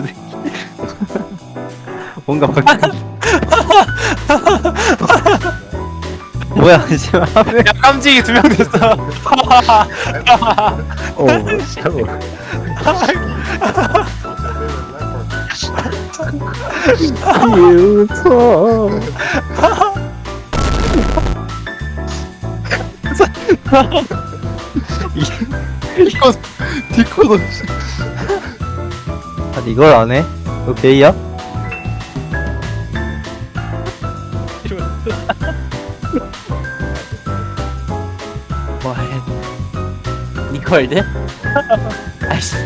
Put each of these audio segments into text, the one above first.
새끼. 뭔가 바뀌 뭐야, 씨발. 야 깜찍이 두 명 됐어 오, 샤워. 유서. 디코 디코도 아니, 이걸 안 해? 너 게이야? 뭐해 니콜드? 아이씨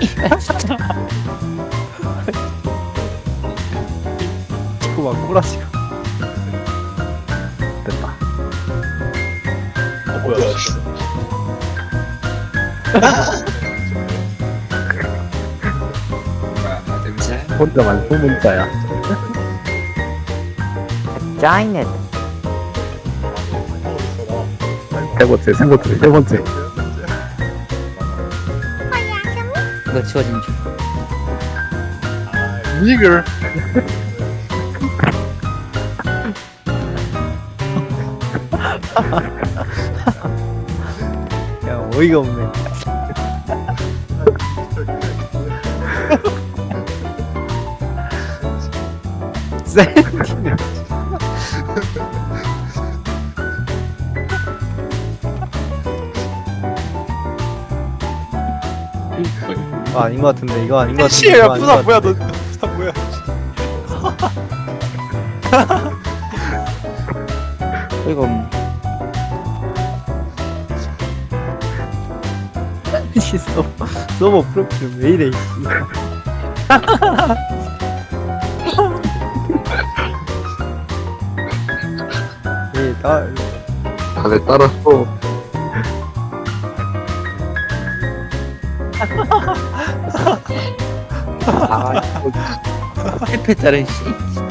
그만 꼬라지가. 어 뭐야 혼자만 소문자야. 짜이넷 세 번째, 세 번째, 세 번째. 이거 지워진 줄 니글 야, 어이가 없네. 아, 아닌 것 같은데 이거 아닌 것 같은데 것 부산 뭐야 너? 부산 뭐야 이거 씨 서버 서버 프로필 왜 이래 씨. 얘나 다들 따라서 아 8패짜리 씨